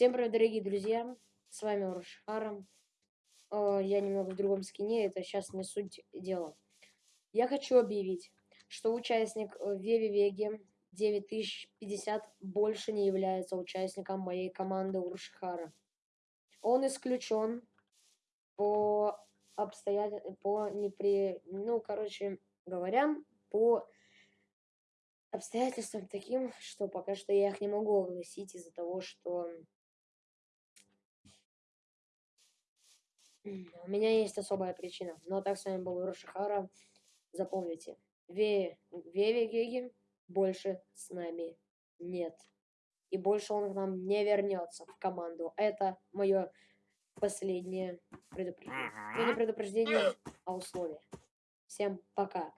Всем привет, дорогие друзья! С вами Урушхара. Я немного в другом скине, это сейчас не суть дела. Я хочу объявить, что участник э, Веви Веги 9050 больше не является участником моей команды Урушхара. Он исключен по обстоятельствам, по непри... Ну, короче говоря, по обстоятельствам таким, что пока что я их не могу огласить из-за того, что у меня есть особая причина. Но так с вами был Рошихара. Запомните, Ве... Веви Геги больше с нами нет. И больше он к нам не вернется в команду. Это мое последнее предупреждение. Не предупреждение, а условие. Всем пока.